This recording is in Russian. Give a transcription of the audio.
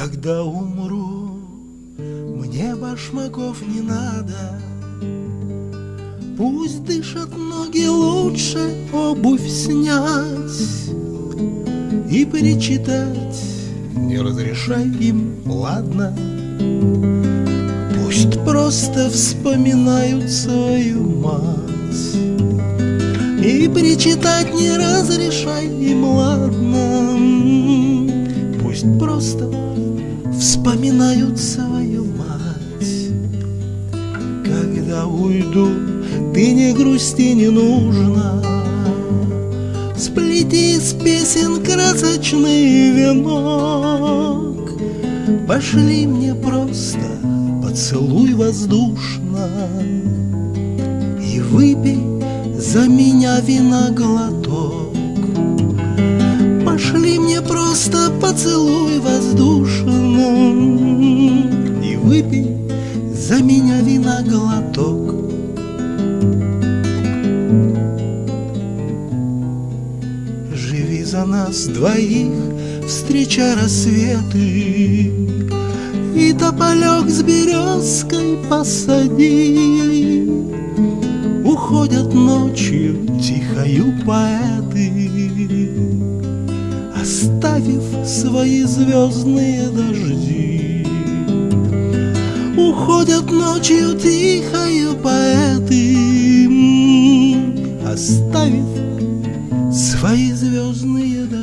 Когда умру, мне башмаков не надо. Пусть дышат ноги лучше, обувь снять И перечитать не разрешай им, ладно? Пусть просто вспоминают свою мать. И перечитать не разрешай им, ладно вспоминают свою мать. Когда уйду ты не грусти, не нужно. Сплети из песен красочный венок. Пошли мне просто поцелуй воздушно. И выпей за меня вина глоток Пошли мне просто поцелуй воздушно выпей за меня вина глоток за нас двоих, встреча рассветы, И тополек с березкой посади. Уходят ночью тихою поэты, Оставив свои звездные дожди. Ходят ночью тихою поэты Оставив свои звездные дома